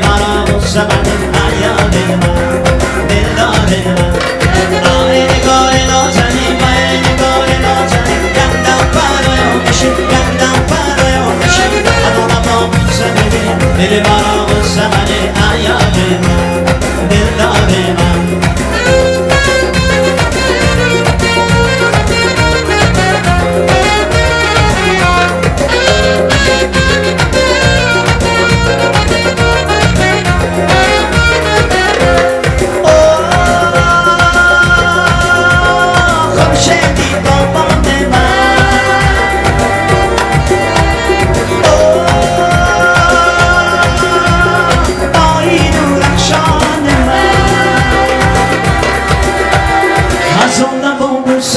دلبرم شبت پریاد من دلدار من